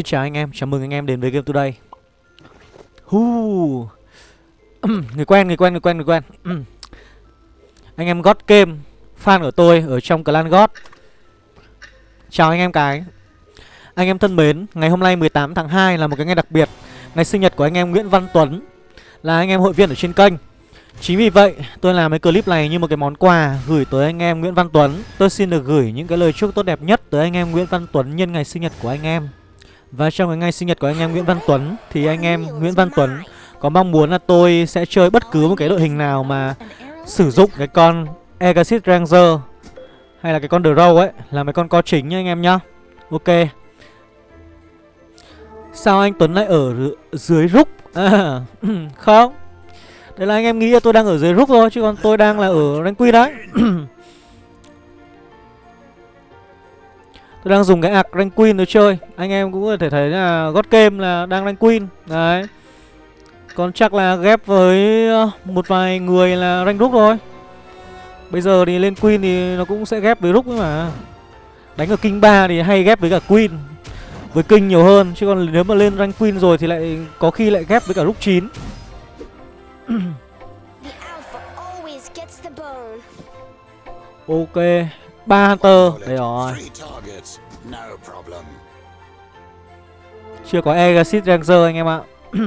Xin chào anh em, chào mừng anh em đến với Game Today. Hu Người quen, người quen, người quen, người quen. Anh em God Game Fan của tôi ở trong clan God Chào anh em cái Anh em thân mến, ngày hôm nay 18 tháng 2 là một cái ngày đặc biệt. Ngày sinh nhật của anh em Nguyễn Văn Tuấn Là anh em hội viên ở trên kênh. Chính vì vậy, tôi làm cái clip này như một cái món quà gửi tới anh em Nguyễn Văn Tuấn. Tôi xin được gửi những cái lời chúc tốt đẹp nhất tới anh em Nguyễn Văn Tuấn nhân ngày sinh nhật của anh em và trong cái ngày sinh nhật của anh em Nguyễn Văn Tuấn Thì anh em Nguyễn Văn Tuấn có mong muốn là tôi sẽ chơi bất cứ một cái đội hình nào mà Sử dụng cái con Exit Ranger Hay là cái con Drow ấy Là mấy con co chính nhá anh em nhá. Ok. Sao anh Tuấn lại ở dưới rúc? À, Không. Đấy là anh em nghĩ là tôi đang ở dưới rúc thôi Chứ còn tôi đang là ở rank quy đấy. Tôi đang dùng cái ạc rank queen để chơi. Anh em cũng có thể thấy là God Game là đang rank queen. Đấy. Còn chắc là ghép với ờ, một vài người là rank rúc thôi. Bây giờ thì lên queen thì nó cũng sẽ ghép với rúc mà. Đánh ở king 3 thì hay ghép với cả queen Với king nhiều hơn. Chứ còn nếu mà lên rank queen rồi thì lại có khi lại ghép với cả rúc 9 Ok ba hunter đây rồi. Chưa có exit ranger anh em ạ.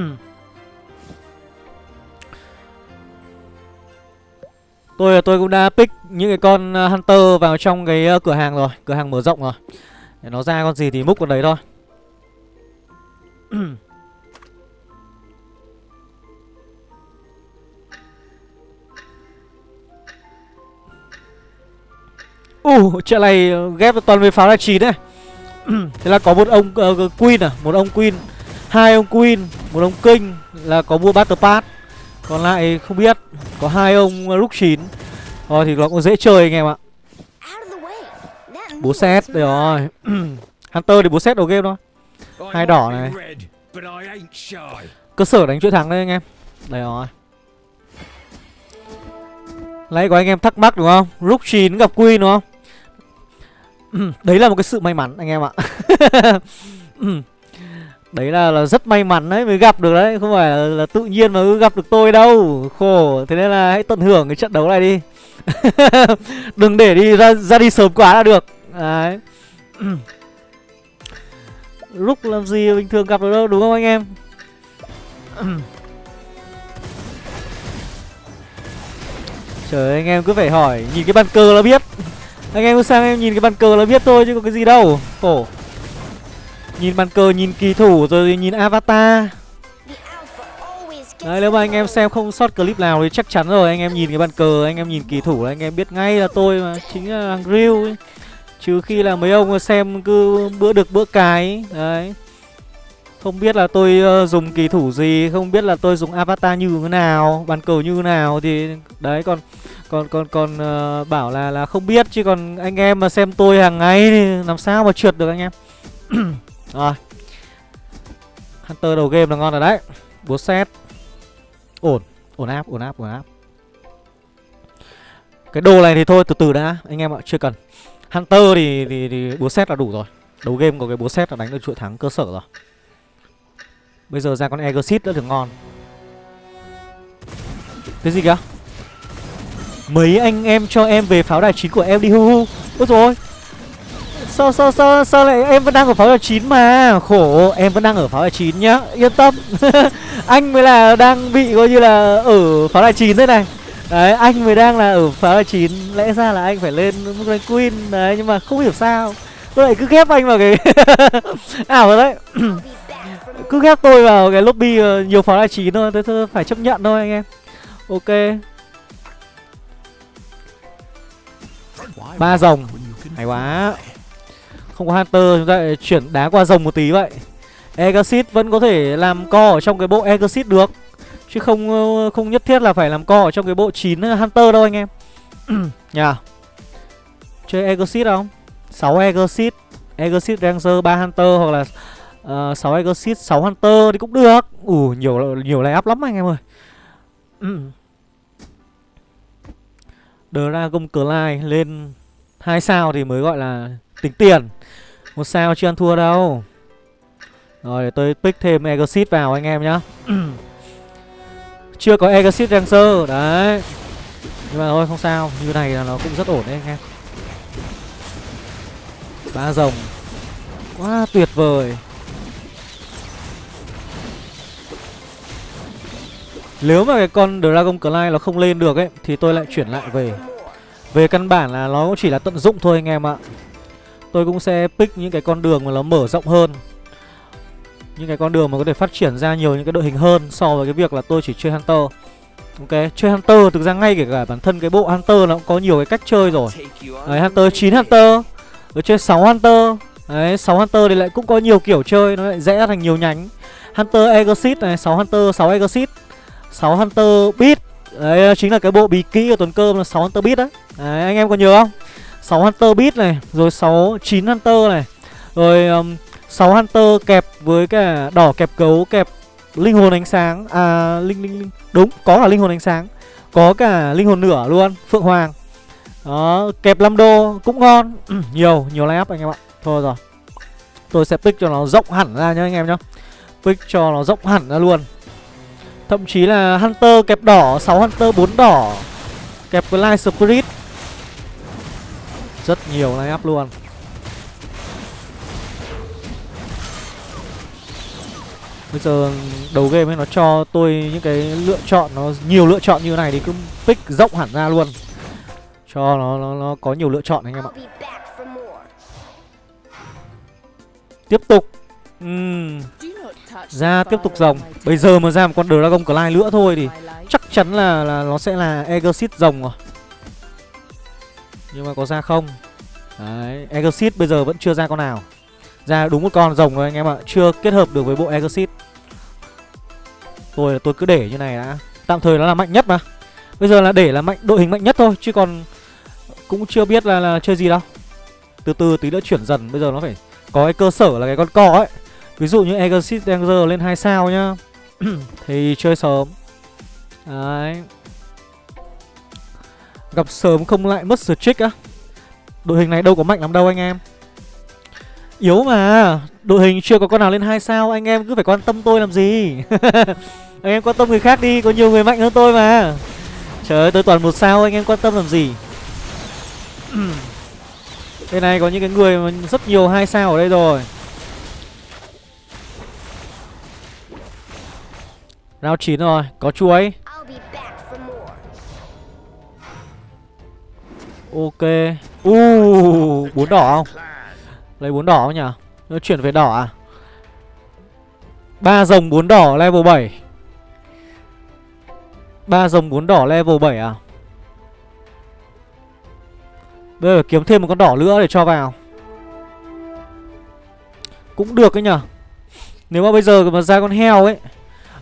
Tôi tôi cũng đã pick những cái con uh, hunter vào trong cái uh, cửa hàng rồi. Cửa hàng mở rộng rồi. Để nó ra con gì thì múc con đấy thôi. Ồ, uh, trận này ghép toàn về pháo là chín này Thế là có một ông uh, Queen à Một ông Queen hai ông Queen Một ông King Là có mua Battle Pass. Còn lại không biết Có hai ông uh, lúc 9 Rồi thì nó cũng dễ chơi anh em ạ. Bố xét Đây rồi. Hunter thì bố xét đầu game thôi. Hai đỏ này. Cơ sở đánh chuỗi thắng đây anh em. Đây rồi. Lấy có anh em thắc mắc đúng không? Rook 9 gặp Queen đúng không? đấy là một cái sự may mắn anh em ạ. Đấy là, là rất may mắn đấy mới gặp được đấy Không phải là, là tự nhiên mà cứ gặp được tôi đâu. Khổ Thế nên là hãy tận hưởng cái trận đấu này đi. Đừng để đi ra, ra đi sớm quá là được. Đấy. Lúc làm gì bình thường gặp được đâu đúng không anh em? Trời ơi, anh em cứ phải hỏi Nhìn cái bàn cờ là biết anh em sang em nhìn cái bàn cờ là biết thôi chứ có cái gì đâu. Khổ. Nhìn bàn cờ, nhìn kỳ thủ rồi nhìn avatar. Đấy nếu mà anh em xem không sót clip nào thì chắc chắn rồi. Anh em nhìn cái bàn cờ, anh em nhìn kỳ thủ là anh em biết ngay là tôi mà. Chính là thằng Grill ấy. Trừ khi là mấy ông xem cứ bữa được bữa cái Đấy. Không biết là tôi uh, dùng kỳ thủ gì Không biết là tôi dùng avatar như thế nào Bàn cờ như thế nào Thì đấy còn còn còn còn uh, ờ, bảo là là không biết chứ còn anh em mà xem tôi hàng ngày thì làm sao mà trượt được anh em. Rồi. Hunter đầu game là ngon rồi đấy. Búa xét ổn. Ổn áp ổn áp ổn áp. Cái đồ này thì thôi từ từ đã anh em ạ chưa cần. Hunter thì thì, thì búa xét là đủ rồi. Đầu game có cái búa xét là đánh được chuỗi thắng cơ sở rồi. Bây giờ ra con exit đã được ngon. Cái gì kìa? Mấy anh em cho em về pháo đài chín của em đi, hu hu. Ôi rồi Sao sao sao sao lại em vẫn đang ở pháo đài chín mà? Khổ, em vẫn đang ở pháo đài chín nhá. Yên tâm. Anh mới là đang bị coi như là ở pháo đài chín thế này. Đấy, anh mới đang là ở pháo đài chín. Lẽ ra là anh phải lên mức rank queen. Đấy, nhưng mà không hiểu sao. Tôi lại cứ ghép anh vào cái à, Ảo rồi đấy. Cứ ghép tôi vào cái lobby ờ, nhiều pháo đài chín thôi. Tôi phải chấp nhận thôi anh em. Ok. Ba rồng hay quá. không có hunter chúng ta lại chuyển đá qua rồng một tí vậy. Exit vẫn có thể làm co ở trong cái bộ exit được. Chứ không không nhất thiết là phải làm co ở trong cái bộ 9 hunter đâu anh em. Nhà chơi exit không? 6 exit. Exit ranger 3 hunter hoặc là uh, 6 exit 6 hunter thì cũng được. Ủ nhiều nhiều lay up lắm anh em ơi Dragon Clyde lên hai sao thì mới gọi là tính tiền. Một sao chưa ăn thua đâu. Rồi để tôi pick thêm Exit vào anh em nhá. Chưa có Exit Ranger Đấy. Nhưng mà thôi, không sao. Như này là nó cũng rất ổn đấy anh em. Ba rồng. Quá tuyệt vời. Nếu mà cái con Dragon Clay nó không lên được ấy Thì tôi lại chuyển lại về. Về căn bản là nó cũng chỉ là tận dụng thôi anh em ạ. Tôi cũng sẽ pick những cái con đường mà nó mở rộng hơn. Những cái con đường mà có thể phát triển ra nhiều những cái đội hình hơn So với cái việc là tôi chỉ chơi Hunter. Ok, chơi Hunter thực ra ngay kể cả bản thân cái bộ Hunter nó cũng có nhiều cái cách chơi rồi. Đấy, Hunter 9 Hunter Rồi chơi 6 Hunter. Đấy, 6 Hunter thì lại cũng có nhiều kiểu chơi Nó lại rẽ thành nhiều nhánh. Hunter Exit này, 6 Hunter, 6 Exit 6 Hunter Beat Đấy chính là cái bộ bí kỹ của Tuấn Cơm là 6 Hunter Beat đấy Đấy anh em có nhớ không? 6 Hunter Beat này Rồi 6 9 Hunter này Rồi um, 6 Hunter kẹp với cả đỏ kẹp cấu kẹp linh hồn ánh sáng. À linh linh linh. Đúng có cả linh hồn ánh sáng. Có cả linh hồn nửa luôn Phượng Hoàng. Đó kẹp 5 đô cũng ngon. Ừ, nhiều nhiều lay up anh em ạ. Thôi rồi. Tôi sẽ pick cho nó rộng hẳn ra nhá anh em nhá. Pick cho nó rộng hẳn ra luôn. Thậm chí là Hunter kẹp đỏ 6 Hunter 4 đỏ. Kẹp với Light Spirit. Rất nhiều line up luôn. Bây giờ đầu game ấy nó cho tôi những cái lựa chọn Nó nhiều lựa chọn như này thì cứ pick rộng hẳn ra luôn. Cho nó, nó, nó có nhiều lựa chọn anh em ạ. Tiếp tục. Uhm. Ra tiếp tục rồng Bây giờ mà ra một con Dragon Clay nữa thôi thì Chắc chắn là, là nó sẽ là Exit rồng rồi. Nhưng mà có ra không? Đấy Exit bây giờ vẫn chưa ra con nào. Ra đúng một con rồng rồi anh em ạ Chưa kết hợp được với bộ Exit Tôi tôi cứ để như này đã. Tạm thời nó là mạnh nhất mà. Bây giờ là để là mạnh đội hình mạnh nhất thôi Chứ còn cũng chưa biết là, là chơi gì đâu. Từ từ tí nữa chuyển dần Bây giờ nó phải có cái cơ sở là cái con cò ấy. Ví dụ như Exit Danger lên 2 sao nhá. Thì chơi sớm. Đấy. Gặp sớm không lại mất trick á. Đội hình này đâu có mạnh lắm đâu anh em. Yếu mà. Đội hình chưa có con nào lên 2 sao. Anh em cứ phải quan tâm tôi làm gì. Anh em quan tâm người khác đi. Có nhiều người mạnh hơn tôi mà. Trời ơi, tôi toàn một sao. Anh em quan tâm làm gì? Đây này có những cái người mà rất nhiều hai sao ở đây rồi. Round 9 rồi, có chuối Ok Uh, bốn đỏ không? Lấy bốn đỏ không nhỉ? Nó chuyển về đỏ à? ba rồng bốn đỏ level 7 ba rồng bốn đỏ level 7 à? Bây giờ kiếm thêm một con đỏ nữa để cho vào Cũng được ấy nhở Nếu mà bây giờ mà ra con heo ấy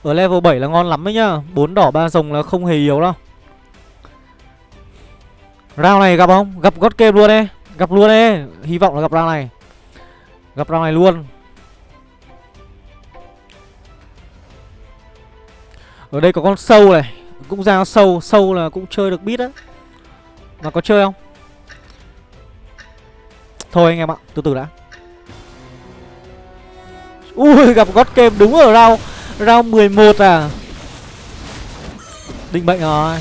ở level 7 là ngon lắm đấy nhá. Bốn đỏ, ba rồng là không hề yếu đâu. Round này gặp không? Gặp God Game luôn đấy. Gặp luôn đấy. Hy vọng là gặp round này. Gặp round này luôn. Ở đây có con sâu này. Cũng ra sâu. Sâu là cũng chơi được bit á. Mà có chơi không? Thôi anh em ạ, Từ từ đã. Ui, gặp God Game đúng ở round. Round 11 à? Định bệnh rồi.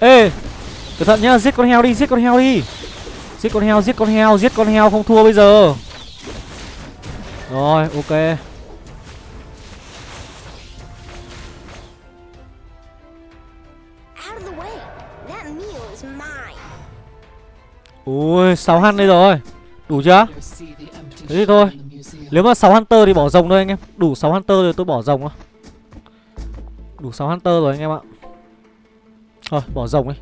Ê Cẩn thận nhá Giết con heo đi Giết con heo đi. Giết con heo Giết con heo Giết con heo không thua bây giờ. Rồi ok. Ui 6 hăn đây rồi Đủ chưa? Thế thì thôi. Nếu mà 6 Hunter thì bỏ rồng thôi anh em. Đủ 6 Hunter rồi tôi bỏ rồng thôi. Đủ 6 Hunter rồi anh em ạ. Thôi bỏ rồng đi.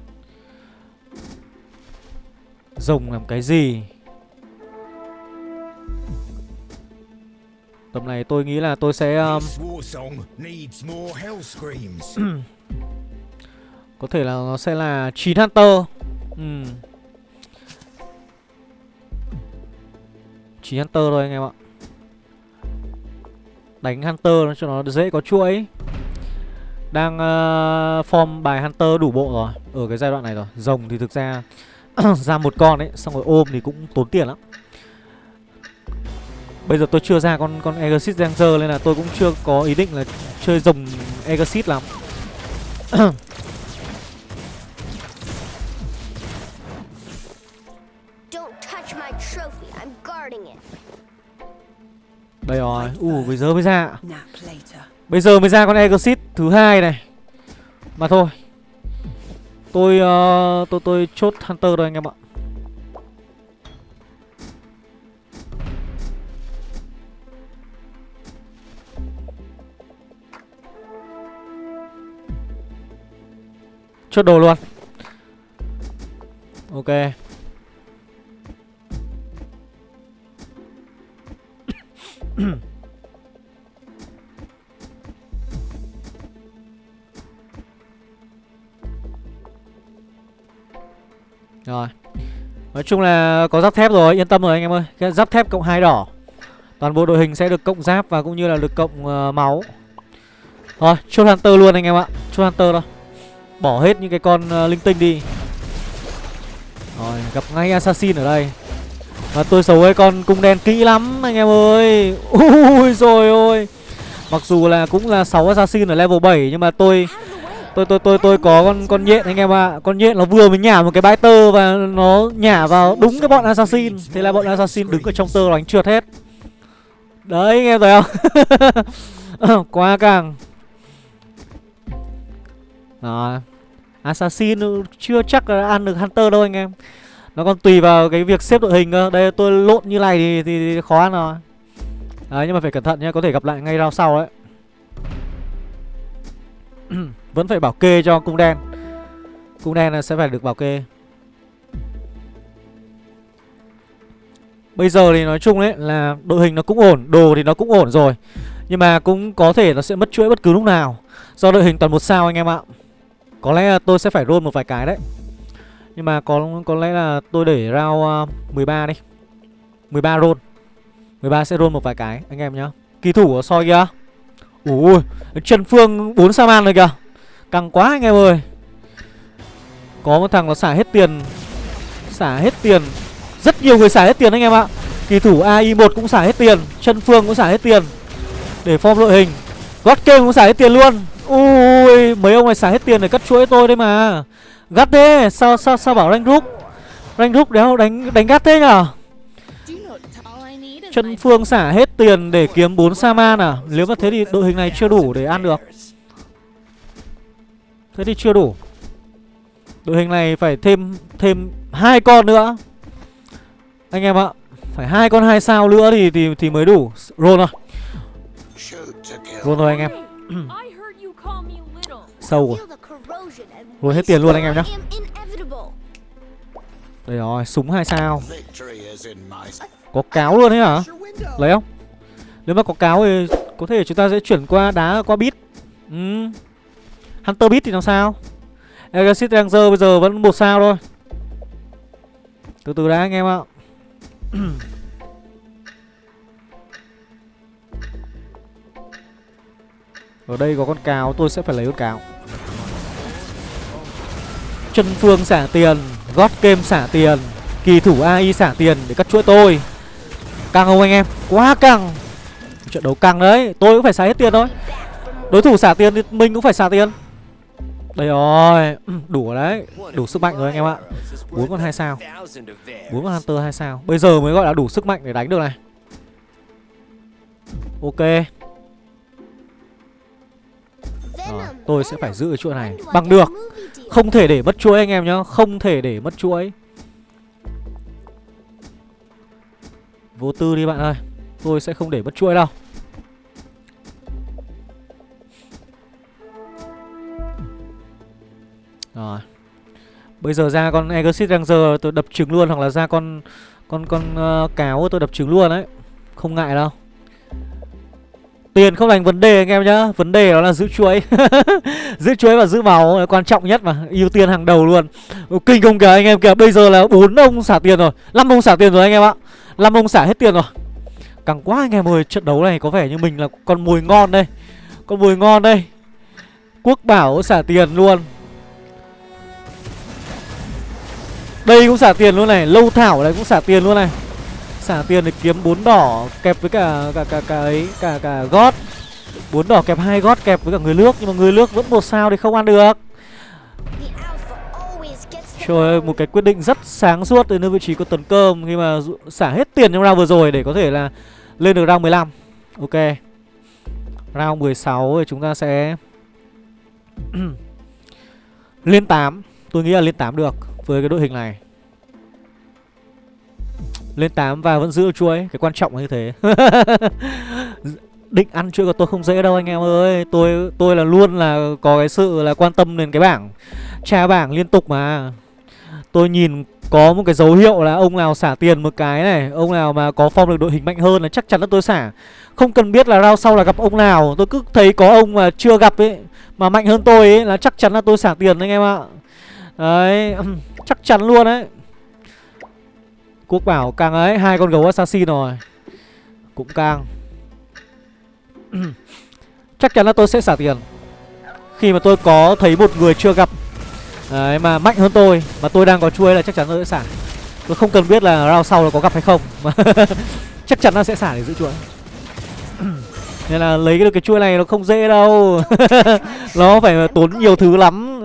Rồng làm cái gì? Tầm này tôi nghĩ là tôi sẽ um... Có thể là nó sẽ là 9 Hunter. Ừm Chỉ Hunter thôi anh em ạ. Đánh Hunter cho nó dễ có chuỗi. Đang uh, form bài Hunter đủ bộ rồi Ở cái giai đoạn này rồi. Rồng thì thực ra Ra một con ấy Xong rồi ôm thì cũng tốn tiền lắm. Bây giờ tôi chưa ra con con Exit Ranger Nên là tôi cũng chưa có ý định là chơi rồng Exit lắm. Đây rồi, u uh, bây giờ mới ra. Bây giờ mới ra con Exit thứ hai này. Mà thôi. Tôi uh, tôi tôi chốt Hunter rồi anh em ạ. Chốt đồ luôn. Ok Rồi. Nói chung là có giáp thép rồi, yên tâm rồi anh em ơi. Cái giáp thép cộng hai đỏ. Toàn bộ đội hình sẽ được cộng giáp và cũng như là được cộng uh, máu. Rồi, chốt Hunter luôn anh em ạ. Chốt Hunter thôi. Bỏ hết những cái con uh, linh tinh đi. Rồi, gặp ngay Assassin ở đây. Và tôi xấu với con cung đen kỹ lắm, anh em ơi. Ui rồi ôi. Mặc dù là cũng là 6 Assassin ở level 7 Nhưng mà tôi tôi tôi tôi tôi có con con nhện anh em ạ. À. con nhện nó vừa mới nhả một cái bãi tơ và nó nhả vào đúng cái bọn assassin. Thế là bọn assassin đứng ở trong tơ đánh trượt hết. Đấy, anh em thấy không? Quá càng. Đó. Assassin chưa chắc là ăn được hunter đâu, anh em nó còn tùy vào cái việc xếp đội hình cơ. Đây tôi lộn như này thì, thì, thì khó ăn rồi. Đấy nhưng mà phải cẩn thận nhé có thể gặp lại ngay rao sau đấy. Vẫn phải bảo kê cho cung đen. Cung đen là sẽ phải được bảo kê. Bây giờ thì nói chung đấy là đội hình nó cũng ổn Đồ thì nó cũng ổn rồi. Nhưng mà cũng có thể nó sẽ mất chuỗi bất cứ lúc nào. Do đội hình toàn một sao anh em ạ. Có lẽ là tôi sẽ phải roll một vài cái đấy. Nhưng mà có có lẽ là tôi để round à, uh, 13 đi. 13 roll. 13 sẽ roll một vài cái anh em nhá. Kỳ thủ ở soi kìa. Ui Trần Phương 4 sa man rồi kìa. Căng quá anh em ơi. Có một thằng nó xả hết tiền. Xả hết tiền. Rất nhiều người xả hết tiền anh em ạ. Kỳ thủ AI1 cũng xả hết tiền. Chân Phương cũng xả hết tiền. Để form đội hình. God Game cũng xả hết tiền luôn. Ui Mấy ông này xả hết tiền để cắt chuỗi tôi đấy mà. Gắt thế, Sao sao sao bảo rank group? Rank group đéo đánh đánh gắt thế nhở? Chân Phương xả hết tiền để kiếm 4 Saman à Nếu mà thế thì đội hình này chưa đủ để ăn được. Thế thì chưa đủ. Đội hình này phải thêm thêm hai con nữa. Anh em ạ, Phải hai con hai sao nữa thì thì thì mới đủ. Roll rồi Roll rồi anh em. Sâu rồi. Rồi hết tiền luôn anh em nhá. Đây rồi, súng hai sao? Có cáo luôn đấy hả? Lấy không? Nếu mà có cáo thì có thể chúng ta sẽ chuyển qua đá qua bit. Ừ. Hunter bit thì làm sao? Exit Ranger bây giờ vẫn một sao thôi. Từ từ đã anh em ạ. Ở đây có con cáo tôi sẽ phải lấy con cáo. Chân phương xả tiền gót kem xả tiền Kỳ thủ AI xả tiền để cắt chuỗi tôi. Căng không anh em? Quá căng. Trận đấu căng đấy Tôi cũng phải xả hết tiền thôi. Đối thủ xả tiền thì mình cũng phải xả tiền. Đây rồi ừ, Đủ rồi đấy. Đủ sức mạnh rồi anh em ạ. Bốn con hai sao. Bốn con Hunter hai sao. Bây giờ mới gọi là đủ sức mạnh để đánh được này. Ok. Rồi, tôi sẽ phải giữ cái chuỗi này. Bằng được. Không thể để mất chuỗi anh em nhá Không thể để mất chuỗi. Vô tư đi bạn ơi Tôi sẽ không để mất chuỗi đâu. Rồi. Bây giờ ra con Exit Ranger tôi đập trứng luôn Hoặc là ra con con con uh, cáo tôi đập trứng luôn đấy. Không ngại đâu. Tiền không thành vấn đề anh em nhá. Vấn đề đó là giữ chuối Giữ chuối và giữ máu là quan trọng nhất mà, ưu tiên hàng đầu luôn. Kinh không kìa, anh em kìa, Bây giờ là bốn ông xả tiền rồi, năm ông xả tiền rồi anh em ạ. Năm ông xả hết tiền rồi. Càng quá anh em ơi, Trận đấu này có vẻ như mình là con mùi ngon đây. Con mùi ngon đây. Quốc bảo xả tiền luôn. Đây cũng xả tiền luôn này, Lâu thảo này cũng xả tiền luôn này. Xả tiền để kiếm bốn đỏ kẹp với cả cả cả cả ấy cả cả gót bốn đỏ kẹp hai gót kẹp với cả người nước nhưng mà người nước vẫn một sao thì không ăn được Trời ơi, một cái quyết định rất sáng suốt từ nơi vị trí của tuần cơm khi mà xả hết tiền trong round vừa rồi để có thể là lên được round 15. Ok. Round 16 thì chúng ta sẽ lên 8. Tôi nghĩ là lên 8 được với cái đội hình này. Lên 8 và vẫn giữ chuỗi, cái quan trọng là như thế. Định ăn chuỗi của tôi không dễ đâu anh em ơi. Tôi tôi là luôn là có cái sự là quan tâm đến cái bảng tra bảng liên tục mà. Tôi nhìn có một cái dấu hiệu là ông nào xả tiền một cái này Ông nào mà có form được đội hình mạnh hơn là chắc chắn là tôi xả Không cần biết là round sau là gặp ông nào Tôi cứ thấy có ông mà chưa gặp ấy Mà mạnh hơn tôi ấy là chắc chắn là tôi xả tiền anh em ạ Đấy Chắc chắn luôn đấy Quốc bảo càng ấy, hai con gấu assassin rồi. Cũng càng Chắc chắn là tôi sẽ xả tiền. Khi mà tôi có thấy một người chưa gặp, Đấy, mà mạnh hơn tôi, Mà tôi đang có chuôi là chắc chắn tôi sẽ xả. Tôi không cần biết là round sau là có gặp hay không. Mà Chắc chắn là sẽ xả để giữ chuỗi Nên là lấy được cái chuôi này nó không dễ đâu. Nó phải tốn nhiều thứ lắm.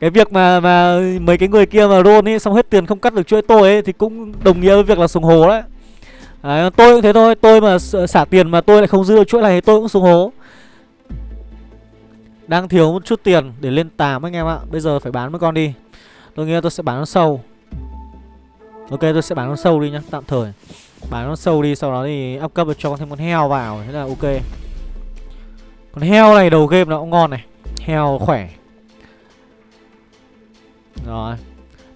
Cái việc mà mà mấy cái người kia mà roll ấy Xong hết tiền không cắt được chuỗi tôi ấy Thì cũng đồng nghĩa với việc là sùng hố đấy. Đấy, tôi cũng thế thôi, tôi mà xả tiền mà tôi lại không giữ được chuỗi này thì tôi cũng sùng hố đang thiếu một chút tiền để lên 8 anh em ạ Bây giờ phải bán mấy con đi. Tôi nghĩ tôi sẽ bán nó sâu. Ok tôi sẽ bán nó sâu đi nhá Tạm thời. Bán nó sâu đi Sau đó thì up cấp cho thêm con heo vào Thế là ok. Con heo này đầu game nó cũng ngon này Heo khỏe. Rồi.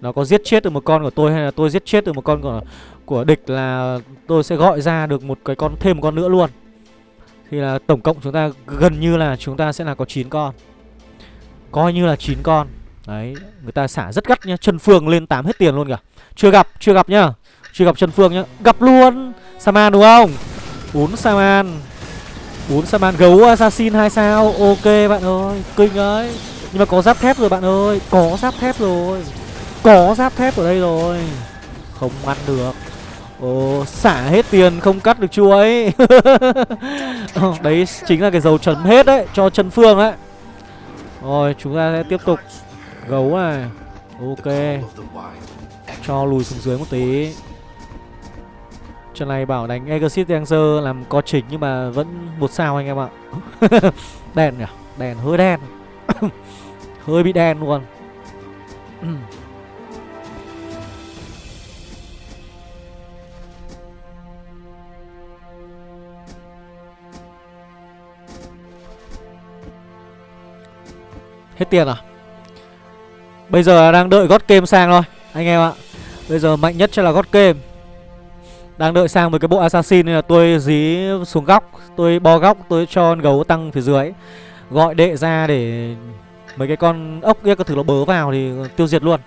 Nó có giết chết được một con của tôi Hay là tôi giết chết được một con của của địch Là tôi sẽ gọi ra được một cái con thêm một con nữa luôn. Thì là tổng cộng chúng ta gần như là chúng ta sẽ là có 9 con. Coi như là 9 con. Đấy, người ta xả rất gắt nhá Chân Phương lên 8 hết tiền luôn kìa. Chưa gặp, chưa gặp nhá. Chưa gặp Chân Phương nhá. Gặp luôn Saman đúng không? Bốn Saman. Bốn Saman gấu Assassin 2 sao. Ok bạn ơi Kinh ấy. Nhưng mà có giáp thép rồi bạn ơi Có giáp thép rồi Có giáp thép ở đây rồi. Không ăn được. Ồ, xả hết tiền không cắt được chuối ờ, Đấy chính là cái dầu chấm hết đấy Cho chân phương đấy Rồi chúng ta sẽ tiếp tục Gấu này. Ok. Cho lùi xuống dưới một tí. Trận này bảo đánh Exit Dancer làm co chỉnh Nhưng mà vẫn một sao anh em ạ. Đèn nhỉ? Đèn hơi đen. Hơi bị đen luôn. Hết tiền à? Bây giờ đang đợi gót kem sang thôi, Anh em ạ. Bây giờ mạnh nhất chắc là gót kem. Đang đợi sang với cái bộ assassin Nên là tôi dí xuống góc, Tôi bo góc, tôi cho con gấu tăng phía dưới. Gọi đệ ra để Mấy cái con ốc kia có thử nó bớ vào Thì tiêu diệt luôn.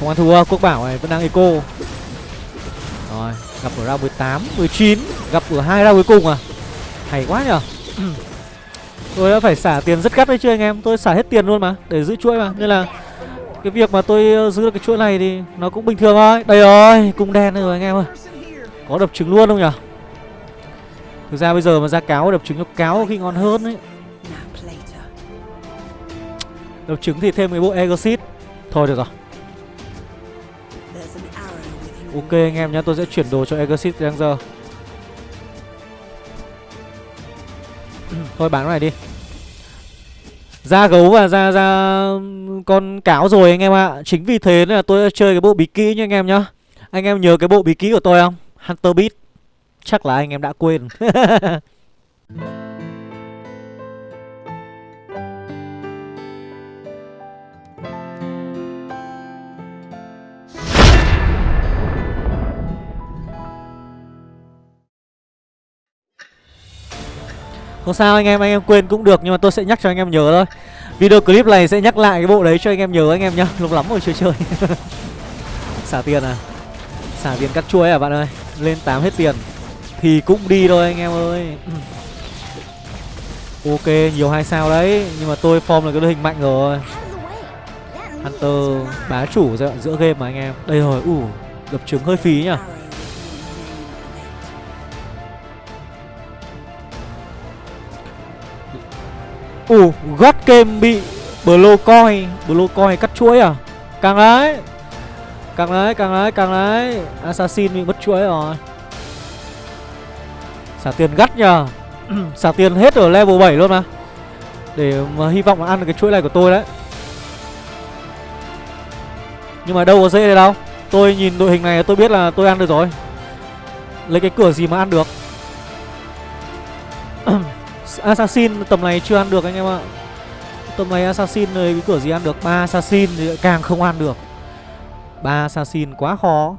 Không ăn thua Quốc bảo này vẫn đang eco. Rồi Gặp ở round 18, 19 Gặp ở hai round cuối cùng à? Hay quá nhở Tôi đã phải xả tiền rất gắt đấy chứ anh em Tôi xả hết tiền luôn mà Để giữ chuỗi mà. Nên là Cái việc mà tôi ờ, giữ được cái chuỗi này thì Nó cũng bình thường thôi. Đây rồi Cung đen rồi anh em ơi. Có đập trứng luôn không nhở Thực ra bây giờ mà ra cáo đập trứng cho cáo khi ngon hơn ấy. Đập trứng thì thêm cái bộ Exit Thôi được rồi. Ok anh em nhé, tôi sẽ chuyển đồ cho Exit Ranger Thôi bán cái này đi. Ra gấu và ra ra con cáo rồi anh em ạ. À. Chính vì thế nên là tôi chơi cái bộ bí kỹ nha anh em nhá. Anh em nhớ cái bộ bí kỹ của tôi không? Hunter Beat Chắc là anh em đã quên. Không sao anh em, anh em quên cũng được Nhưng mà tôi sẽ nhắc cho anh em nhớ thôi. Video clip này sẽ nhắc lại cái bộ đấy cho anh em nhớ anh em nhá. Lúc lắm rồi chưa chơi. Xả tiền à? Xả tiền cắt chuối à bạn ơi? Lên 8 hết tiền. Thì cũng đi thôi anh em ơi. Ok, nhiều hai sao đấy Nhưng mà tôi form là cái đội hình mạnh rồi. Hunter bá chủ giai đoạn giữa game mà anh em. Đây rồi, ủ, uh, đập trứng hơi phí nhỉ, Ủ, uh, God game bị Blue coin Blue coin cắt chuỗi à? Càng đấy Càng đấy, càng đấy, càng đấy Assassin bị mất chuỗi rồi. Xả tiền gắt nhờ. Xả tiền hết ở level 7 luôn mà. Để mà hy vọng là ăn được cái chuỗi này của tôi đấy. Nhưng mà đâu có dễ đây đâu. Tôi nhìn đội hình này, tôi biết là tôi ăn được rồi. Lấy cái cửa gì mà ăn được. Assassin tầm này chưa ăn được anh em ạ. Tầm này Assassin rồi cái cửa gì ăn được? Ba Assassin thì càng không ăn được. Ba Assassin quá khó.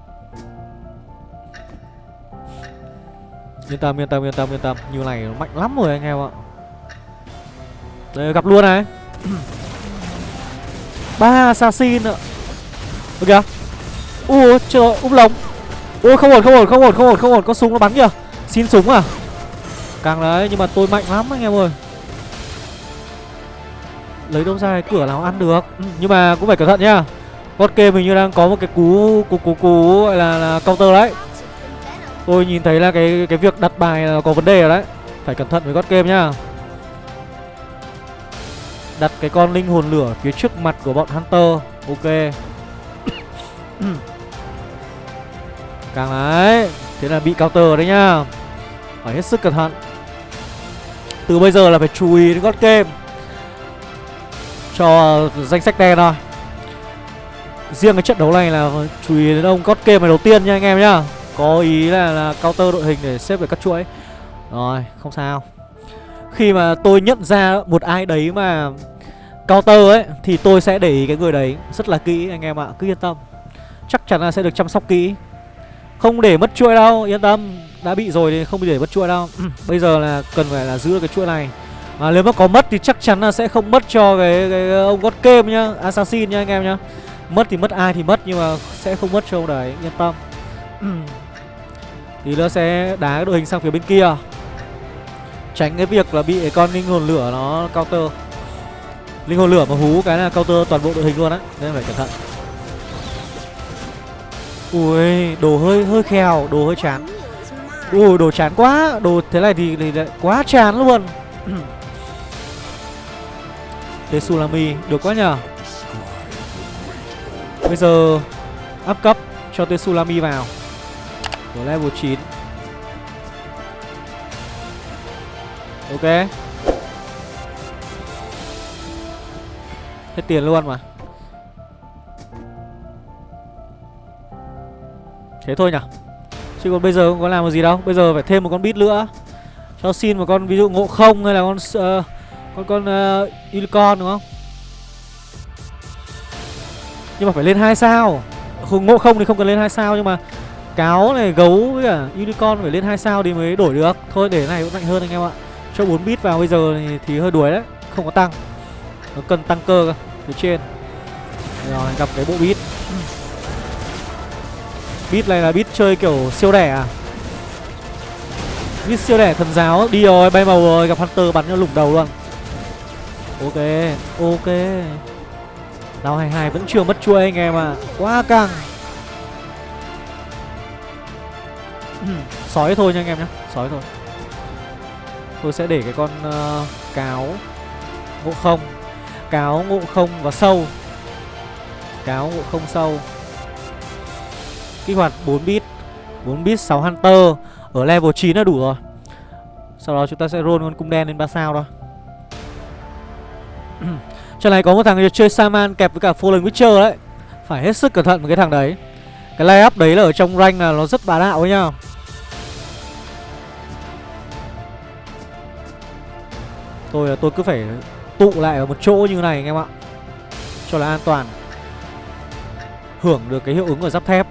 Yên tâm, yên tâm, yên tâm, yên tâm. Như này nó mạnh lắm rồi anh em ạ. Đây gặp luôn này. Ba assassin ạ. Ok. Kìa Ui trời úp lồng. Ui không ổn, không ổn, không ổn, không ổn, không ổn. Có súng nó bắn kìa. Xin súng à? Càng đấy, nhưng mà tôi mạnh lắm anh em ơi. Lấy đâu ra cái cửa nào ăn được? Ừ, Nhưng mà cũng phải cẩn thận nhá Bot game mình như đang có một cái cú cú cú cú gọi là, là counter đấy. Tôi nhìn thấy là cái cái việc đặt bài là có vấn đề rồi đấy. Phải cẩn thận với God game nhá. Đặt cái con linh hồn lửa phía trước mặt của bọn Hunter. Ok. Càng đấy. Thế là bị counter đấy nhá. Phải hết sức cẩn thận. Từ bây giờ là phải chú ý đến God game. Cho danh sách đen thôi. Riêng cái trận đấu này là chú ý đến ông God game này đầu tiên nha anh em nhá có ý là, là counter đội hình để xếp về các chuỗi. Rồi không sao. Khi mà tôi nhận ra một ai đấy mà Counter ấy Thì tôi sẽ để ý cái người đấy Rất là kỹ anh em ạ. Cứ yên tâm. Chắc chắn là sẽ được chăm sóc kỹ. Không để mất chuỗi đâu Yên tâm. Đã bị rồi thì không bị để mất chuỗi đâu. Ừ, bây giờ là cần phải là giữ được cái chuỗi này. Mà nếu mà có mất thì chắc chắn là sẽ không mất cho cái, cái ông God Game nhá Assassin nhá anh em nhá. Mất thì mất ai thì mất Nhưng mà sẽ không mất cho ông đấy Yên tâm. Ừ, Tí nữa sẽ đá cái đội hình sang phía bên kia. Tránh cái việc là bị con linh hồn lửa nó counter. Linh hồn lửa mà hú cái là counter toàn bộ đội hình luôn á Nên phải cẩn thận. Ui, đồ hơi hơi khèo, đồ hơi chán. Ui, đồ chán quá Đồ thế này thì, thì quá chán luôn. Tetsulami, được quá nhờ. Bây giờ Up cấp cho Tsunami vào của level 9 Ok. Hết tiền luôn mà. Thế thôi nhỉ Chứ còn bây giờ không có làm được gì đâu. Bây giờ phải thêm một con bit nữa. Cho xin một con ví dụ ngộ không hay là con uh, Con con uh, unicorn đúng không? Nhưng mà phải lên hai sao. Ngộ không thì không cần lên hai sao nhưng mà Cáo này, gấu với cả unicorn phải lên hai sao thì mới đổi được. Thôi để này cũng mạnh hơn anh em ạ. Cho 4 bit vào bây giờ thì, thì hơi đuổi đấy Không có tăng. Nó cần tăng cơ cơ Phía trên. Rồi gặp cái bộ bit. Bit này là bit chơi kiểu siêu đẻ à? Bit siêu đẻ thần giáo Đi rồi bay màu rồi gặp Hunter bắn cho lủng đầu luôn. Ok Ok. Đào 22 vẫn chưa mất chuôi anh em à Quá căng. Sói thôi nha anh em nhé Sói thôi. Tôi sẽ để cái con uh, cáo Ngộ không Cáo ngộ không và sâu. Cáo ngộ không sâu. Kích hoạt 4 bit 4 bit 6 Hunter Ở level 9 là đủ rồi. Sau đó chúng ta sẽ roll con cung đen lên 3 sao đó. Trận này có một thằng chơi Saman kẹp với cả Fallen Witcher đấy. Phải hết sức cẩn thận với cái thằng đấy. Cái layup đấy là ở trong rank là nó rất bá đạo ấy nhá. Tôi là tôi cứ phải tụ lại ở một chỗ như này anh em ạ. Cho là an toàn. Hưởng được cái hiệu ứng ở giáp thép.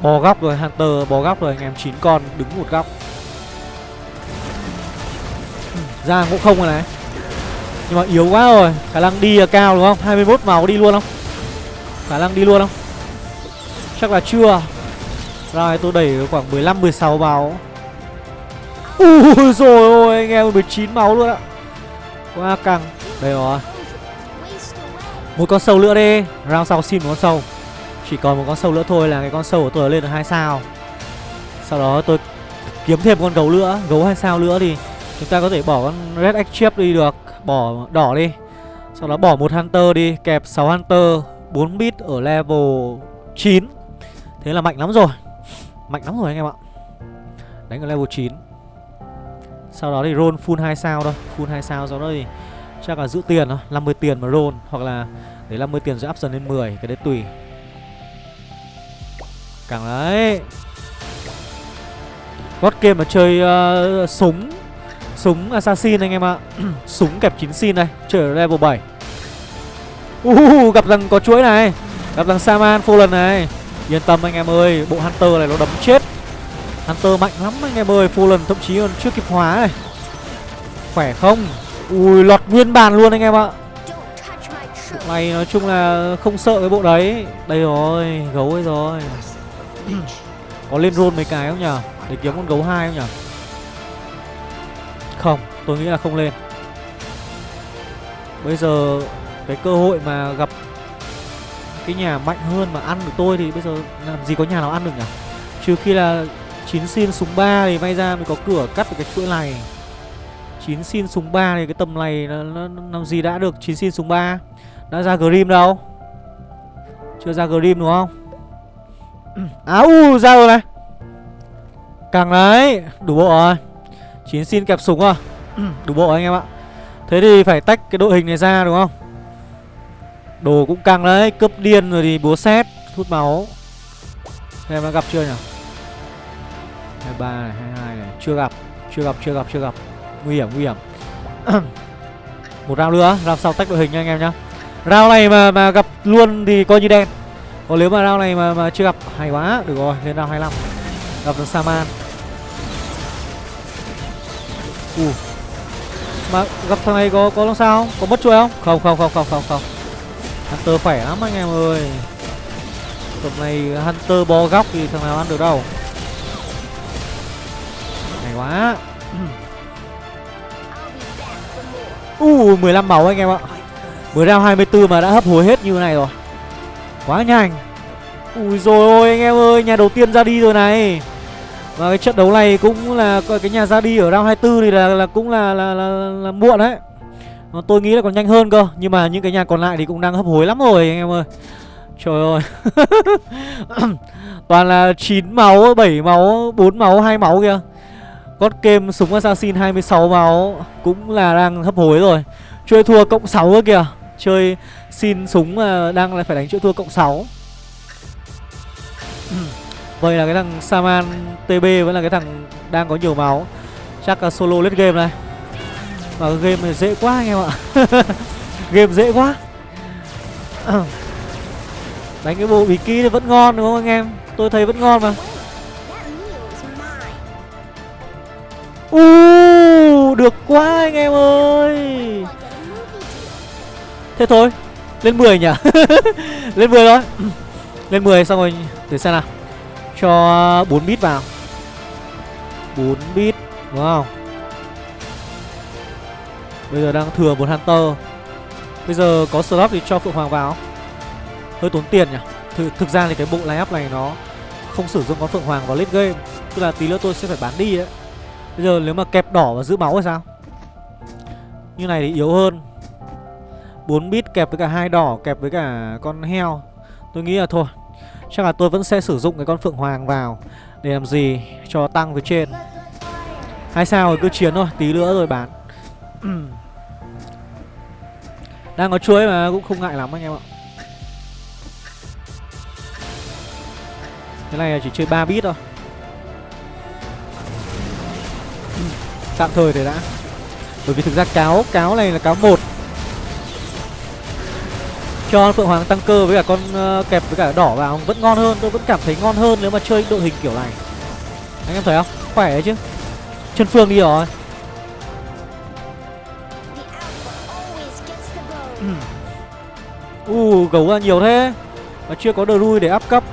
Bò góc rồi, Hunter, bò góc rồi, anh em, chín con, đứng một góc. Ra ngộ không rồi này. Nhưng mà yếu quá rồi, Khả năng đi là cao đúng không? 21 máu đi luôn không? Khả năng đi luôn không? Chắc là chưa. Rồi, tôi đẩy khoảng 15-16 máu. Ui, rồi, ôi, anh em 19 máu luôn ạ. Quá căng. Đây rồi. Một con sâu nữa đi. Round sau xin một con sâu. Chỉ còn một con sâu nữa thôi là cái con sâu của tôi lên được hai sao. Sau đó tôi kiếm thêm con gấu nữa. Gấu hai sao nữa thì Chúng ta có thể bỏ con Red chip đi được. Bỏ, đỏ đi. Sau đó bỏ một Hunter đi. Kẹp 6 Hunter. 4 bit ở level 9 Thế là mạnh lắm rồi. Mạnh lắm rồi anh em ạ. Đánh ở level 9 sau đó thì roll full 2 sao thôi. Full 2 sao sau đó thì Chắc là giữ tiền thôi 50 tiền mà roll. Hoặc là để 50 tiền rồi option lên 10 Cái đấy tùy. Càng đấy. God game mà chơi uh, súng. Súng assassin anh em ạ. Súng kẹp 9 xin này Chơi ở level 7 uh, Gặp rằng có chuỗi này. Gặp rằng Saman full lần này. Yên tâm anh em ơi Bộ Hunter này nó đấm chết. Hunter mạnh lắm anh em ơi, full lần, thậm chí còn chưa kịp hóa này. Khỏe không? Ui, lọt nguyên bàn luôn anh em ạ. Bộ này nói chung là không sợ cái bộ đấy. Đây rồi, Gấu ấy rồi. Có lên roll mấy cái không nhở Để kiếm con gấu hai không nhở Không, tôi nghĩ là không lên. Bây giờ Cái cơ hội mà gặp Cái nhà mạnh hơn mà ăn được tôi Thì bây giờ làm gì có nhà nào ăn được nhỉ? Trừ khi là 9 xin súng 3 thì may ra mình có cửa cắt được cái chuỗi này. 9 xin súng 3 thì cái tầm này nó, nó, nó làm gì đã được 9 xin súng 3 Đã ra Grim đâu? Chưa ra Grim đúng không? Á À u ra rồi này. Càng đấy Đủ bộ rồi. 9 xin kẹp súng à? Đủ bộ anh em ạ. Thế thì phải tách cái đội hình này ra đúng không? Đồ cũng căng đấy Cướp điên rồi thì búa xét Hút máu. Em đã gặp chưa nhỉ? 23 này 22 này. Chưa gặp Chưa gặp chưa gặp chưa gặp. Nguy hiểm nguy hiểm. Một round nữa Round sau tách đội hình nha anh em nhá. Round này mà mà gặp luôn thì coi như đen. Còn nếu mà round này mà, mà chưa gặp Hay quá. Được rồi lên round 25 Gặp được Saman. Uh. Mà gặp thằng này có có làm sao Có mất chuôi không? Không không không không không không. Hunter khỏe lắm anh em ơi. Tầm này Hunter bó góc thì thằng nào ăn được đâu. Hay quá Uh 15 máu anh em ạ. Mới ra 24 mà đã hấp hối hết như này rồi. Quá nhanh. Ui rồi ôi anh em ơi Nhà đầu tiên ra đi rồi này. Và cái trận đấu này cũng là Cái nhà ra đi ở round 24 thì là, là cũng là là, là, là, là muộn đấy. Tôi nghĩ là còn nhanh hơn cơ Nhưng mà những cái nhà còn lại thì cũng đang hấp hối lắm rồi anh em ơi. Trời ơi. Toàn là 9 máu, 7 máu, 4 máu, 2 máu kìa. God game súng assassin 26 máu Cũng là đang hấp hối rồi. Chơi thua cộng 6 cơ kìa. Chơi xin súng mà đang lại phải đánh chuỗi thua cộng 6 Vậy là cái thằng Saman TB vẫn là cái thằng đang có nhiều máu. Chắc là solo lết game này. Mà game này dễ quá anh em ạ. Game dễ quá. Đánh cái bộ bí kí thì vẫn ngon đúng không anh em? Tôi thấy vẫn ngon mà. Uh, Được quá anh em ơi. Thế thôi Lên 10 nhỉ? Lên 10 thôi. Lên 10 xong rồi thử xem nào. Cho 4 bit vào. 4 bit Đúng không Bây giờ đang thừa một Hunter. Bây giờ có slot thì cho Phượng Hoàng vào. Hơi tốn tiền nhỉ? Th Thực ra thì cái bộ line-up này nó Không sử dụng con Phượng Hoàng vào late game. Tức là tí nữa tôi sẽ phải bán đi đấy Bây giờ nếu mà kẹp đỏ và giữ máu thì sao? Như này thì yếu hơn. 4 bit kẹp với cả hai đỏ, Kẹp với cả con heo. Tôi nghĩ là thôi, Chắc là tôi vẫn sẽ sử dụng cái con Phượng Hoàng vào Để làm gì cho tăng với trên. Hay sao rồi cứ chiến thôi, Tí nữa rồi bán. Đang có chuối mà cũng không ngại lắm anh em ạ. Cái này chỉ chơi 3 bit thôi. Tạm thời để đã. Bởi vì thực ra cáo Cáo này là cáo một. Cho Phượng Hoàng tăng cơ với cả con uh, kẹp với cả đỏ vào Vẫn ngon hơn Tôi vẫn cảm thấy ngon hơn nếu mà chơi đội hình kiểu này. Anh em thấy không? Khỏe đấy chứ. Chân Phương đi rồi. Ừ. U uh, gấu ra nhiều thế. Mà chưa có đồ để áp cấp.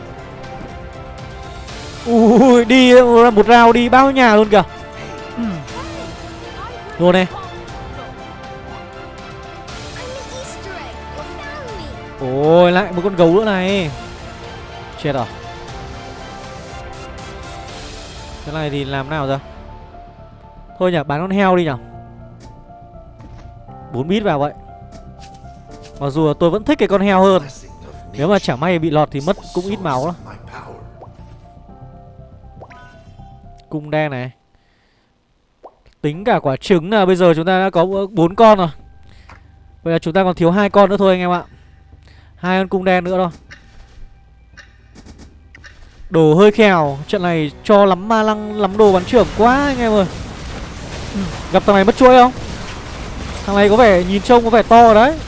Ui đi một rào đi bao nhà luôn kìa luôn đi ôi, lại một con gấu nữa này. Chết rồi cái này thì làm nào giờ? Thôi nhở, bán con heo đi nhở. Bốn bit vào vậy. Mặc dù tôi vẫn thích cái con heo hơn. Nếu mà chả may bị lọt thì mất cũng ít máu lắm. Cung đen này. Tính cả quả trứng là bây giờ chúng ta đã có bốn con rồi. Vậy là chúng ta còn thiếu hai con nữa thôi anh em ạ. Hai con cung đen nữa thôi. Đồ hơi khèo Trận này cho lắm ma lăng lắm đồ bắn trưởng quá anh em ơi. Ừ, Gặp thằng này mất chuỗi không? Thằng này có vẻ nhìn trông có vẻ to đấy.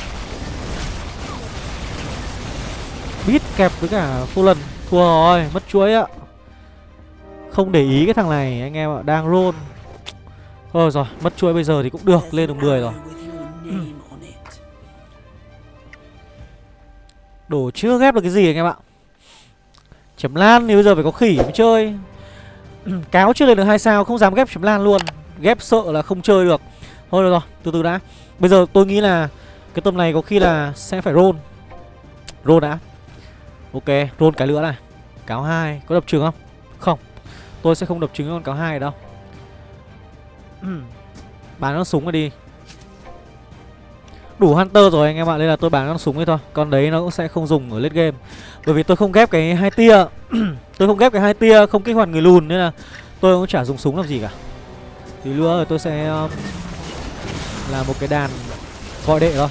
Bít kẹp với cả full lần Thua rồi mất chuỗi ạ. Không để ý cái thằng này anh em ạ Đang roll. Thôi rồi, mất chuỗi bây giờ thì cũng được, Lên được 10 rồi. Đồ chưa ghép được cái gì anh em ạ? Chấm lan thì bây giờ phải có khỉ mới chơi. Cáo chưa lên được hai sao, Không dám ghép chấm lan luôn. Ghép sợ là không chơi được. Thôi được rồi, từ từ đã. Bây giờ tôi nghĩ là Cái tầm này có khi là sẽ phải roll. Roll đã. Ok, roll cái nữa này. Cáo hai, Có đập trứng không? Không, Tôi sẽ không đập trứng con cáo hai đâu. Bán con súng rồi đi. Đủ Hunter rồi anh em ạ Nên là tôi bán con súng ấy thôi. Con đấy nó cũng sẽ không dùng ở late game. Bởi vì tôi không ghép cái hai tia. Tôi không ghép cái hai tia Không kích hoạt người lùn Nên là tôi cũng chả dùng súng làm gì cả. Thì nữa rồi tôi sẽ um, Là một cái đàn Gọi đệ thôi.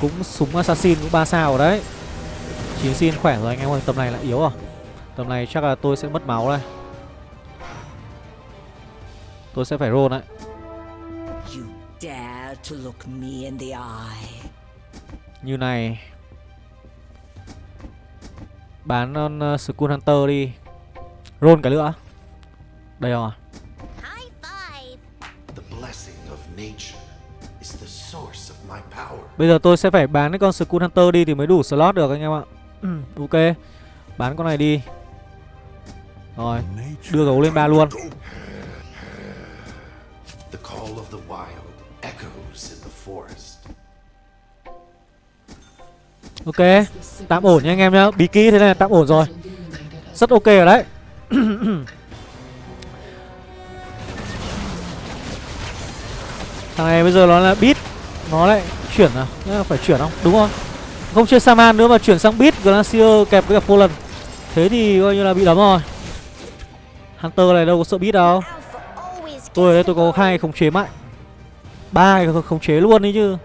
Cũng súng assassin cũng 3 sao rồi đấy. Chín xin khỏe rồi anh em ơi Tầm này là yếu rồi. Tầm này chắc là tôi sẽ mất máu đây. Tôi sẽ phải roll đấy. Như này. Bán con uh, Skull Hunter đi. Roll cái nữa Đây rồi Bây giờ tôi sẽ phải bán cái con Skull Hunter đi thì mới đủ slot được anh em ạ. Ok. Bán con này đi. Rồi. Đưa gấu lên ba luôn Ok, Tạm ổn nha anh em nhá. Bí kỹ thế này tạm ổn rồi. Rất ok rồi đấy. Thằng này bây giờ nó là bit Nó lại chuyển à? Phải chuyển không? Đúng không? Không chơi Saman nữa mà chuyển sang bit Glacier kẹp với cả lần Thế thì coi như là bị đấm rồi. Hunter này đâu có sợ bit đâu. Tôi ở đây tôi có hai khống chế mạnh. Ba cái khống chế luôn đấy chứ.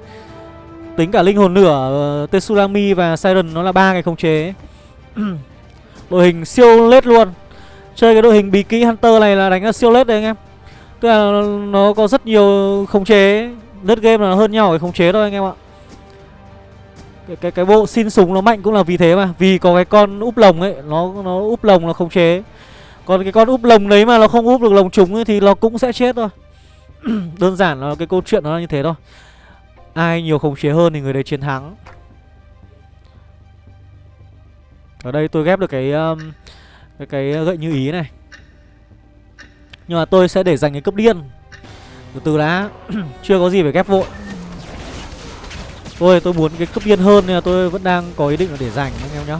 Tính cả linh hồn nửa ờ, Tsunami và Siren nó là ba cái khống chế Đội hình siêu lết luôn. Chơi cái đội hình bí kỹ Hunter này là đánh là siêu lết đấy anh em. Tức là nó có rất nhiều khống chế Lết game là hơn nhau cái khống chế thôi anh em ạ. Cái, cái cái bộ xin súng nó mạnh cũng là vì thế mà. Vì có cái con úp lồng ấy Nó nó úp lồng là khống chế còn cái con úp lồng đấy mà nó không úp được lồng trúng ấy Thì nó cũng sẽ chết thôi. Đơn giản là cái câu chuyện nó là như thế thôi. Ai nhiều khống chế hơn thì người đấy chiến thắng. Ở đây tôi ghép được cái um, cái, cái gậy như ý này. Nhưng mà tôi sẽ để dành cái cấp điên. Từ từ đã. Chưa có gì phải ghép vội. Tôi tôi muốn cái cấp điên hơn Nên là tôi vẫn đang có ý định là để dành anh em nhá.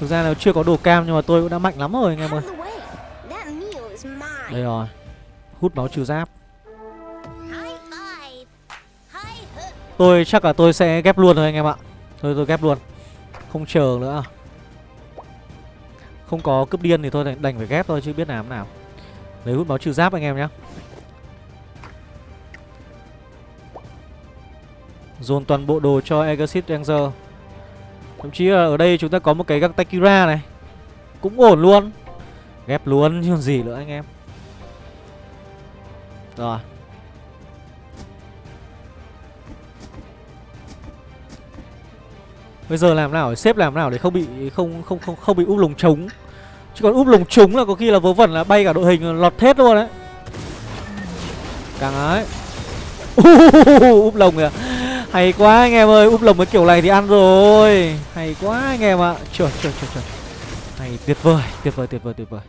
Thực ra là chưa có đồ cam Nhưng mà tôi cũng đã mạnh lắm rồi anh em ơi. Đây rồi. Hút máu trừ giáp. Tôi chắc là tôi sẽ ghép luôn thôi anh em ạ. Thôi tôi ghép luôn. Không chờ nữa. Không có cướp điên thì thôi đành phải ghép thôi chứ biết làm nào. Lấy hút máu trừ giáp anh em nhé Dồn toàn bộ đồ cho Exit Ranger Thậm chí là ở đây chúng ta có một cái găng Takira này Cũng ổn luôn Ghép luôn, chứ còn gì nữa anh em Rồi Bây giờ làm nào để xếp làm nào để không bị, không không không không bị úp lồng trống. Chứ còn úp lồng trống là có khi là vớ vẩn là bay cả đội hình lọt hết luôn đấy. Càng ấy. úp lồng kìa. Hay quá anh em ơi, úp lồng cái kiểu này thì ăn rồi. Hay quá anh em ạ. Trời trời trời trời. Hay tuyệt vời, tuyệt vời tuyệt vời tuyệt vời.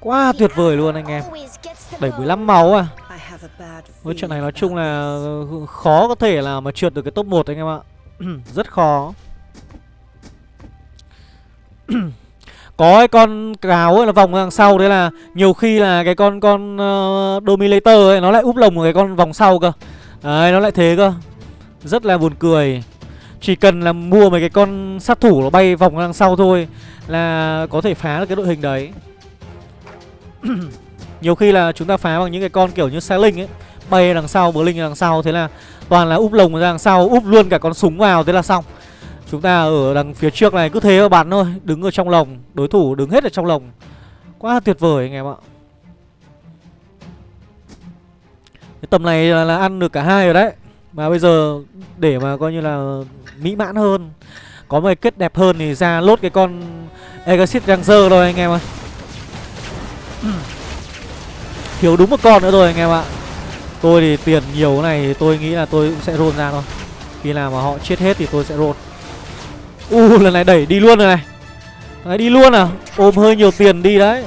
Quá tuyệt vời luôn anh em. 75 máu à. với trận này nói chung là ừ, khó có thể là mà trượt được cái top 1 anh em ạ Rất khó Có cái con cáo ấy là vòng đằng sau Đấy là nhiều khi là cái con con uh, Dominator ấy Nó lại úp lồng một cái con vòng sau cơ Đấy nó lại thế cơ rất là buồn cười. Chỉ cần là mua mấy cái con sát thủ nó bay vòng đằng sau thôi Là có thể phá được cái đội hình đấy. Nhiều khi là chúng ta phá bằng những cái con kiểu như xe linh ấy Bay đằng sau, bờ linh đằng sau Thế là toàn là úp lồng ra đằng sau Úp luôn cả con súng vào thế là xong. Chúng ta ở đằng phía trước này cứ thế mà bắn thôi Đứng ở trong lồng Đối thủ đứng hết ở trong lồng. Quá tuyệt vời anh em ạ. Cái tầm này là, là ăn được cả hai rồi đấy. Mà bây giờ để mà coi như là mỹ mãn hơn Có một cái kết đẹp hơn thì ra lốt cái con Exit Ranger thôi anh em ơi. Thiếu đúng một con nữa rồi anh em ạ. Tôi thì tiền nhiều này thì tôi nghĩ là tôi cũng sẽ roll ra thôi. Khi nào mà họ chết hết thì tôi sẽ roll. U uh, lần này đẩy đi luôn rồi này. Đấy đi luôn à? Ôm hơi nhiều tiền đi đấy.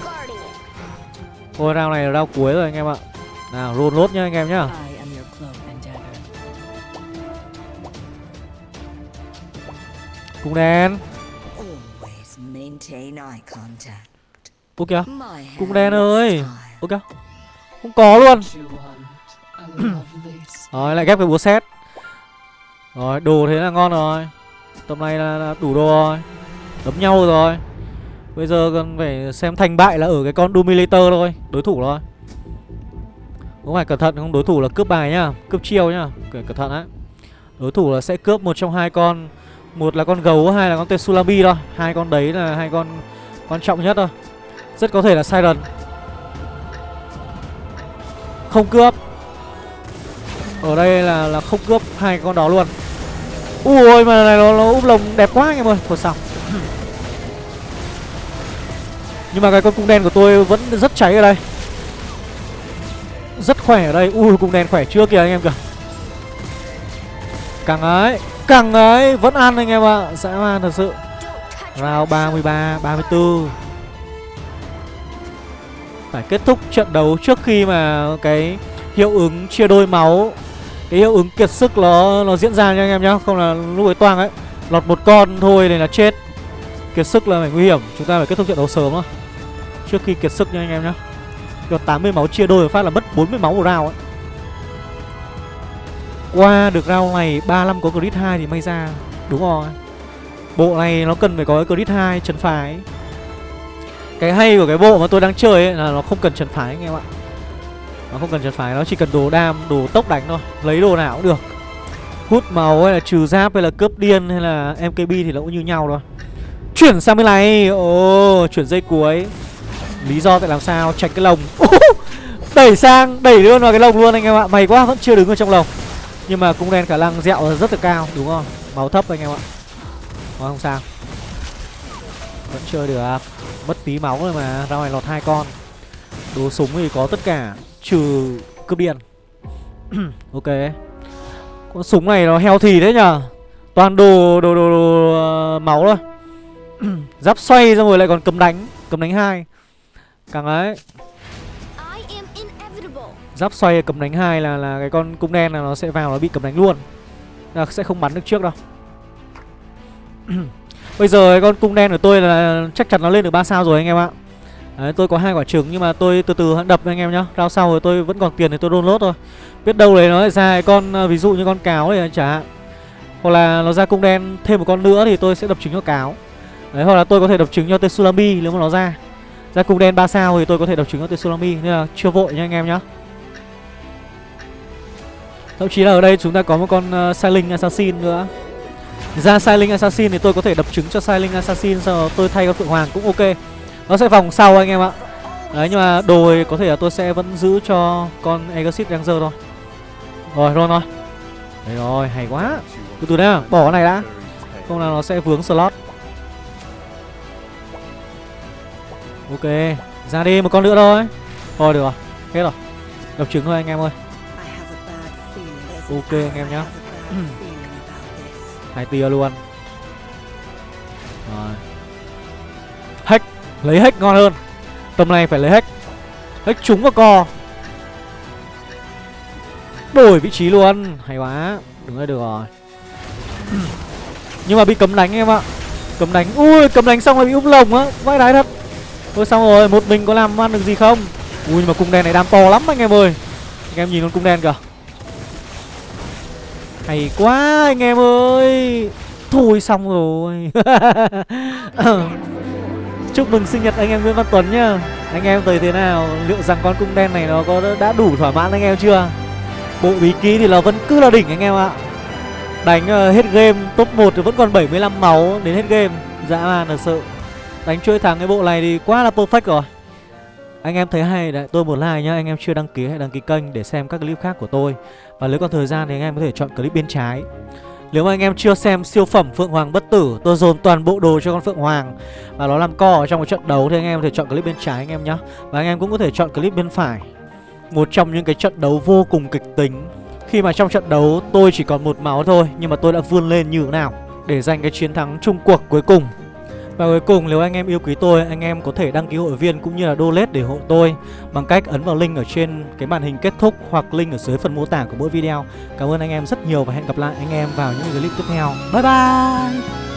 Thôi round này là round cuối rồi anh em ạ. Nào roll lốt nhá anh em nhá. Cung đen. Ô kìa Cung đen ơi. Ô kìa Không có luôn. Rồi lại ghép cái búa xét Rồi đồ thế là ngon rồi. Tầm này là, là đủ đồ rồi. Đấm nhau rồi. Bây giờ cần phải xem thành bại là ở cái con Dominator thôi. Đối thủ thôi Cũng phải cẩn thận không đối thủ là cướp bài nhá. Cướp chiêu nhá. Cẩn thận đấy Đối thủ là sẽ cướp một trong hai con một là con gấu, hai là con tetsulami thôi. Hai con đấy là hai con quan trọng nhất thôi. Rất có thể là Siren. Không cướp. Ở đây là là không cướp hai con đó luôn. Ui mà này nó, nó úp lồng đẹp quá anh em ơi. Thôi xong Nhưng mà cái con cung đen của tôi vẫn rất cháy ở đây. Rất khỏe ở đây. Ui cung đen khỏe chưa kìa anh em kìa. Càng ấy cẳng ấy, Vẫn ăn anh em ạ Dã man thật sự. Round 33 34 Phải kết thúc trận đấu trước khi mà cái hiệu ứng chia đôi máu, cái hiệu ứng kiệt sức nó nó diễn ra nha anh em nhá, không là lúc ấy toang ấy. Lọt một con thôi này là chết. Kiệt sức là phải nguy hiểm, chúng ta phải kết thúc trận đấu sớm thôi trước khi kiệt sức nha anh em nhá. Cho 80 máu chia đôi phát là mất 40 máu một round ấy qua được round này 35 có crit 2 thì may ra, đúng rồi bộ này nó cần phải có cái crit 2 trần phải cái hay của cái bộ mà tôi đang chơi ấy là nó không cần trần phải anh em ạ. Nó không cần trần phải nó chỉ cần đồ đam, đồ tốc đánh thôi. Lấy đồ nào cũng được. Hút màu hay là trừ giáp hay là cướp điên hay là mkb thì nó cũng như nhau thôi. Chuyển sang bên này. Ồ, chuyển dây cuối. Lý do tại làm sao? Tránh cái lồng. Đẩy sang, đẩy luôn vào cái lồng luôn anh em ạ. Mày quá, vẫn chưa đứng ở trong lồng nhưng mà cũng đen khả năng dẹo rất là cao đúng không? Máu thấp anh em ạ. Mà không sao. Vẫn chơi được. Mất tí máu rồi mà ra ngoài lọt hai con. Đồ súng thì có tất cả Trừ cướp điện. Ok. Con súng này nó heo thì thế nhở Toàn đồ đồ đồ, đồ uh, máu thôi. Giáp xoay ra rồi lại còn cầm đánh Cầm đánh hai. Càng ấy Giáp xoay cầm đánh hai là là cái con cung đen là nó sẽ vào nó bị cầm đánh luôn là sẽ không bắn được trước đâu Bây giờ cái con cung đen của tôi là chắc chắn nó lên được 3 sao rồi anh em ạ Đấy, tôi có hai quả trứng nhưng mà tôi từ từ đập anh em nhá. Rao sau rồi tôi vẫn còn tiền thì tôi download thôi. Biết đâu đấy nó lại ra cái con à, ví dụ như con cáo này chả hạn. Hoặc là nó ra cung đen thêm một con nữa thì tôi sẽ đập trứng cho cáo. Đấy hoặc là tôi có thể đập trứng cho Tsunami nếu mà nó ra. Ra cung đen 3 sao thì tôi có thể đập trứng cho Tsunami nên là chưa vội nha anh em nhá. Thậm chí là ở đây chúng ta có một con ờ, uh, Silent Assassin nữa. Ra Silent Assassin thì tôi có thể đập trứng cho Silent Assassin sau đó tôi thay con Phượng Hoàng cũng ok. Nó sẽ vòng sau anh em ạ. Đấy nhưng mà đồ có thể là tôi sẽ vẫn giữ cho con Exit Ranger thôi. Rồi luôn thôi Đấy rồi hay quá. Từ từ nào bỏ cái này đã. Không là nó sẽ vướng slot. Ok Ra đi một con nữa thôi. Thôi được rồi Hết rồi. Đập trứng thôi anh em ơi. Ok anh em nhá. Hai tia luôn. Rồi. Hack. Lấy hack ngon hơn. Tầm này phải lấy hack. Hack trúng vào co. Đổi vị trí luôn. Hay quá. Đúng rồi được rồi. Nhưng mà bị cấm đánh em ạ. Cấm đánh. Ui cấm đánh xong rồi bị úp lồng á. Vãi đái thật. Thôi xong rồi Một mình có làm ăn được gì không? Ui nhưng mà cung đen này đam to lắm anh em ơi. Anh em nhìn con cung đen kìa hay quá anh em ơi. Thôi xong rồi. Chúc mừng sinh nhật anh em Nguyễn Văn Tuấn nhá. Anh em thấy thế nào? Liệu rằng con cung đen này nó có đã đủ thỏa mãn anh em chưa? Bộ bí ký thì là vẫn cứ là đỉnh anh em ạ. Đánh uh, hết game top 1 thì vẫn còn 75 máu đến hết game. Dã man thật sự. Đánh chuỗi thắng cái bộ này thì quá là perfect rồi. Anh em thấy hay đấy, tôi một like nhá, Anh em chưa đăng ký hãy đăng ký kênh để xem các clip khác của tôi. Và nếu còn thời gian thì anh em có thể chọn clip bên trái. Nếu mà anh em chưa xem siêu phẩm Phượng Hoàng Bất Tử, Tôi dồn toàn bộ đồ cho con Phượng Hoàng. Và nó làm co ở trong một trận đấu Thì anh em có thể chọn clip bên trái anh em nhé Và anh em cũng có thể chọn clip bên phải. Một trong những cái trận đấu vô cùng kịch tính. Khi mà trong trận đấu tôi chỉ còn một máu thôi, Nhưng mà tôi đã vươn lên như thế nào Để giành cái chiến thắng chung cuộc cuối cùng và cuối cùng, nếu anh em yêu quý tôi, Anh em có thể đăng ký hội viên cũng như là donate để hộ tôi Bằng cách ấn vào link ở trên cái màn hình kết thúc Hoặc link ở dưới phần mô tả của mỗi video. Cảm ơn anh em rất nhiều và hẹn gặp lại anh em vào những clip tiếp theo. Bye bye!